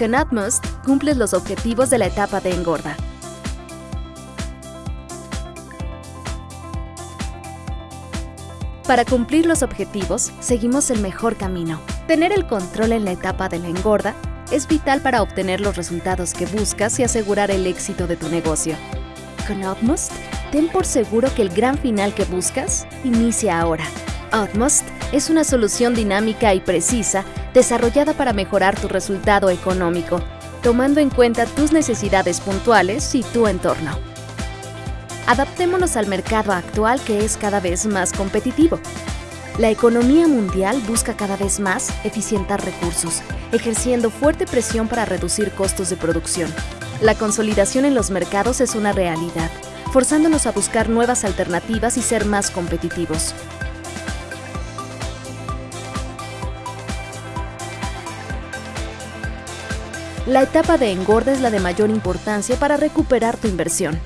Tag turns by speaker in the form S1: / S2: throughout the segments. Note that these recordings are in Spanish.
S1: Con Atmos cumples los objetivos de la etapa de engorda. Para cumplir los objetivos, seguimos el mejor camino. Tener el control en la etapa de la engorda es vital para obtener los resultados que buscas y asegurar el éxito de tu negocio. Con Utmost, ten por seguro que el gran final que buscas inicia ahora. Utmost es una solución dinámica y precisa desarrollada para mejorar tu resultado económico, tomando en cuenta tus necesidades puntuales y tu entorno. Adaptémonos al mercado actual que es cada vez más competitivo. La economía mundial busca cada vez más eficientar recursos, ejerciendo fuerte presión para reducir costos de producción. La consolidación en los mercados es una realidad, forzándonos a buscar nuevas alternativas y ser más competitivos. La etapa de engorda es la de mayor importancia para recuperar tu inversión.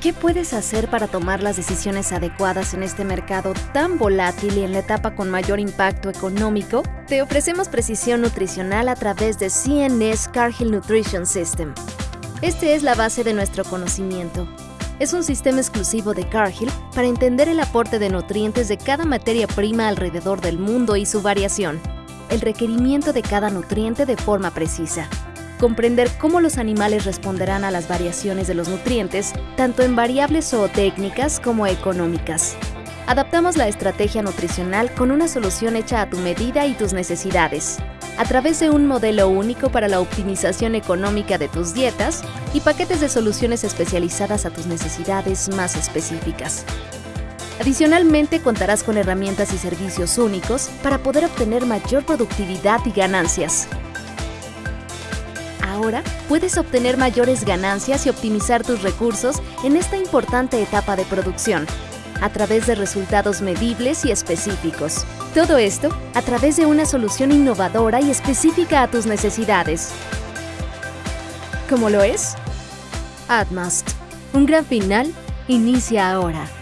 S1: ¿Qué puedes hacer para tomar las decisiones adecuadas en este mercado tan volátil y en la etapa con mayor impacto económico? Te ofrecemos precisión nutricional a través de CNS Cargill Nutrition System. Este es la base de nuestro conocimiento. Es un sistema exclusivo de Cargill para entender el aporte de nutrientes de cada materia prima alrededor del mundo y su variación, el requerimiento de cada nutriente de forma precisa comprender cómo los animales responderán a las variaciones de los nutrientes, tanto en variables zootécnicas como económicas. Adaptamos la estrategia nutricional con una solución hecha a tu medida y tus necesidades, a través de un modelo único para la optimización económica de tus dietas y paquetes de soluciones especializadas a tus necesidades más específicas. Adicionalmente, contarás con herramientas y servicios únicos para poder obtener mayor productividad y ganancias, Ahora puedes obtener mayores ganancias y optimizar tus recursos en esta importante etapa de producción, a través de resultados medibles y específicos. Todo esto a través de una solución innovadora y específica a tus necesidades. ¿Cómo lo es? Atmast. Un gran final inicia ahora.